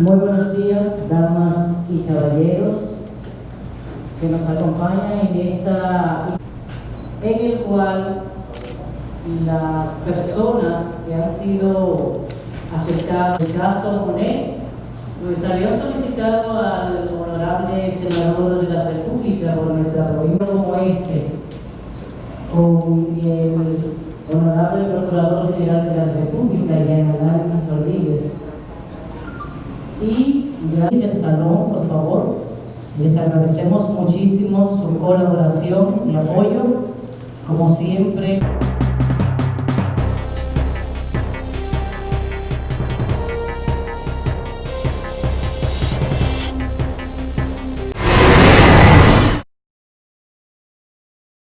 Muy buenos días, damas y caballeros que nos acompañan en esa en el cual las personas que han sido afectadas, el caso Monet, pues habían solicitado al honorable senador de la República por nuestra provincia como este, con el honorable procurador general de la República, Rodríguez. Y del salón, por favor, les agradecemos muchísimo su colaboración y apoyo, como siempre.